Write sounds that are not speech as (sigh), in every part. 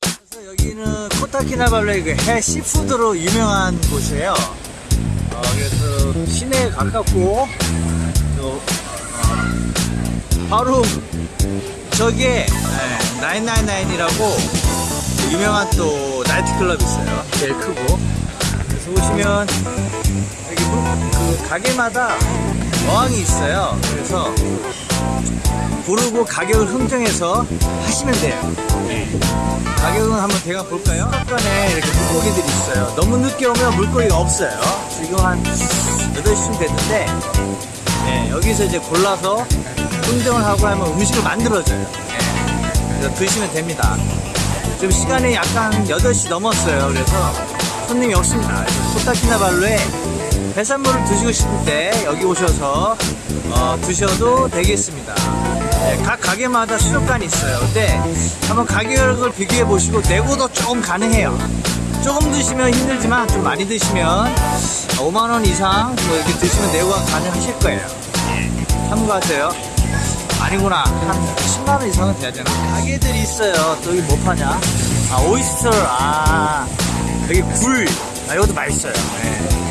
그래서 여기는 코타키나발루의 그 해 시푸드로 유명한 곳이에요. 어, 그래서 시내에 가깝고 또 어, 바로 저기에 네, 나인나인나인이라고 유명한 또 나이트클럽 있어요. 제일 크고. 그래서 오시면 여기 문- 그 가게마다 어항이 있어요. 그래서 부르고 가격을 흥정해서 하시면 돼요. 가격은 한번 대강 볼까요? 한간에 이렇게 물고기들이 있어요. 너무 늦게 오면 물고기가 없어요. 지금 한 8시쯤 됐는데, 네, 여기서 이제 골라서 흥정을 하고 하면 음식을 만들어줘요. 네, 그래서 드시면 됩니다. 지금 시간이 약간 8시 넘었어요. 그래서 손님이 없습니다. 그래서 코타키나발루에 해산물을 드시고 싶을 때 여기 오셔서 어, 드셔도 되겠습니다. 네, 각 가게마다 수족관이 있어요. 근데 한번 가격을 비교해 보시고 내고도 조금 가능해요. 조금 드시면 힘들지만 좀 많이 드시면 5만원 이상 뭐 이렇게 드시면 내고가 가능하실 거예요. 예, 참고하세요. 아니구나. 한 10만원 이상은 돼야 되나? 가게들이 있어요. 또 여기 뭐 파냐? 아, 오이스터. 아, 여기 굴. 아, 이것도 맛있어요. 예.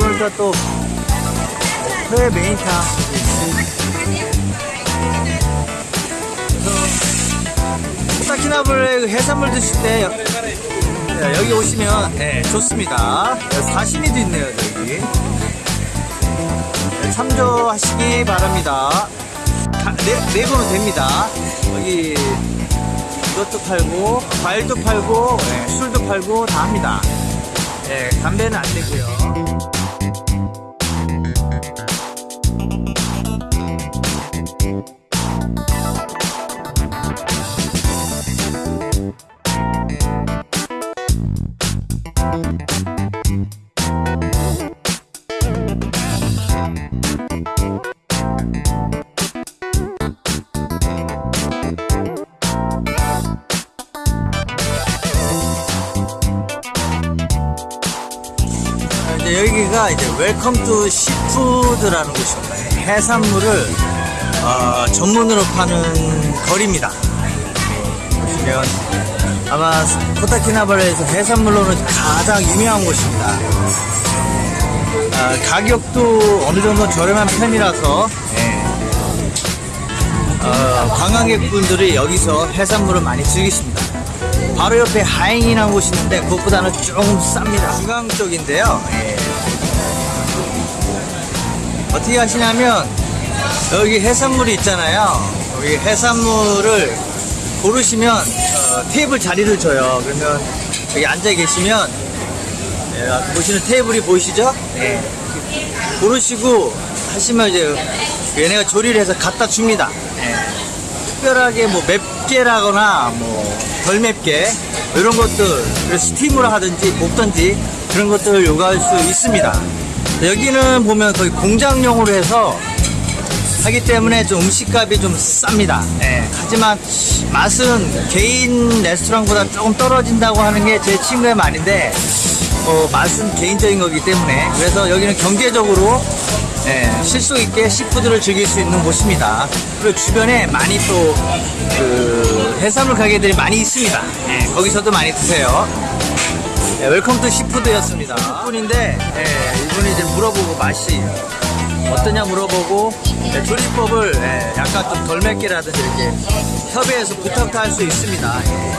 보니까 또회 메인탕. 코타키나블의 그 해산물 드실 때 여- 네, 여기 오시면 네, 좋습니다. 사시미도 있네요, 여기. 네, 참조하시기 바랍니다. 가- 네, 내고는 됩니다. 여기 이것도 팔고 과일도 팔고 네, 술도 팔고 다 합니다. 네, 담배는 안 되고요. 여기가 이제 Welcome to Seafood라는 곳입니다. 해산물을 어, 전문으로 파는 거리입니다. 보시면 아마 코타키나발루에서 해산물로는 가장 유명한 곳입니다. 아, 가격도 어느 정도 저렴한 편이라서 예. 어, 관광객분들이 여기서 해산물을 많이 즐기십니다. 바로 옆에 하잉이라는 곳이 있는데 그것보다는 조금 쌉니다. 중앙 쪽인데요. 예. 어떻게 하시냐면 여기 해산물이 있잖아요. 여기 해산물을 고르시면 어, 테이블 자리를 줘요. 그러면 여기 앉아 계시면 예, 보시는 테이블이 보이시죠? 예. 고르시고 하시면 이제 얘네가 조리를 해서 갖다 줍니다. 예. 특별하게 뭐 맵게라거나 뭐 덜 맵게 이런 것들 스팀으로 하든지 볶든지 그런 것들을 요구할 수 있습니다. 여기는 보면 거의 공장용으로 해서 하기 때문에 좀 음식값이 좀 쌉니다. 예, 하지만 맛은 개인 레스토랑보다 조금 떨어진다고 하는 게 제 친구의 말인데 어, 맛은 개인적인 거기 때문에 그래서 여기는 경제적으로 예, 실속 있게 seafood를 즐길 수 있는 곳입니다. 그리고 주변에 많이 또 그 해산물 가게들이 많이 있습니다. 예, 거기서도 많이 드세요. 예, Welcome to Seafood였습니다. 분인데 예, 이분이 이제 물어보고 맛이 어떠냐 물어보고 예, 조리법을 예, 약간 좀 덜 맵게라든지 이렇게 협의해서 부탁도 할 수 있습니다. 예.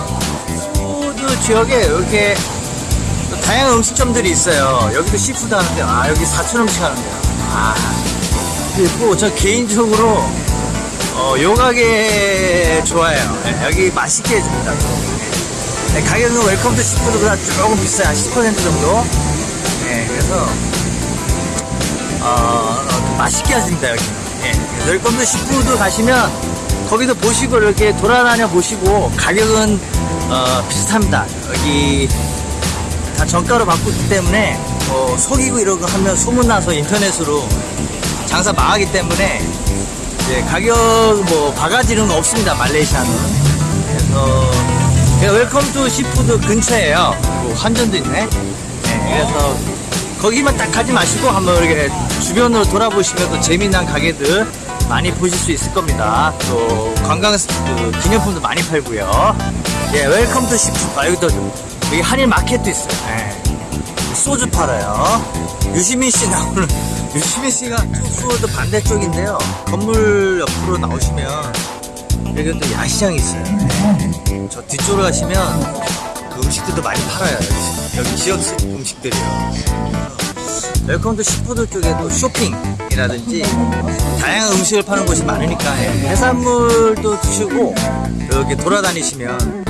food 지역에 이렇게 또 다양한 음식점들이 있어요. 여기도 seafood 하는데 아 여기 사천 음식 하는데요. 아 그리고 저 개인적으로 어, 요 가게 좋아해요. 예, 여기 맛있게 해줍니다. 네, 가격은 Welcome to Seafood보다 조금 비싸요. 한 10% 정도. 네, 그래서 어, 어, 맛있게 해줍니다 여기. 예, 그래서 Welcome to Seafood 가시면 거기도 보시고 이렇게 돌아다녀 보시고 가격은 어, 비슷합니다. 여기 다 정가로 있기 때문에 뭐 속이고 이러고 하면 소문나서 인터넷으로 장사 망하기 때문에 이제 가격 뭐 바가지는 없습니다 말레이시아는 그래서 Welcome to Seafood 근처에요 그리고 환전도 있네 네, 그래서 거기만 딱 가지 마시고 한번 이렇게 주변으로 돌아보시면 또 재미난 가게들 많이 보실 수 있을 겁니다. 또 관광 그 기념품도 많이 팔고요. 예, Welcome to Seafood. 아, 여기도 여기 한일 마켓도 있어요. 예. 소주 팔아요. 유시민 씨 나오는 (laughs) 유시민 씨가 투푸드 반대쪽인데요. 건물 옆으로 나오시면 여기 또 야시장이 있어요. 예. 저 뒤쪽으로 가시면 그 음식들도 많이 팔아요. 여기, 지역 음식들이요. Welcome to Seafood 쪽에 또 쇼핑이라든지 다양한 음식을 파는 곳이 많으니까 예, 해산물도 드시고 이렇게 돌아다니시면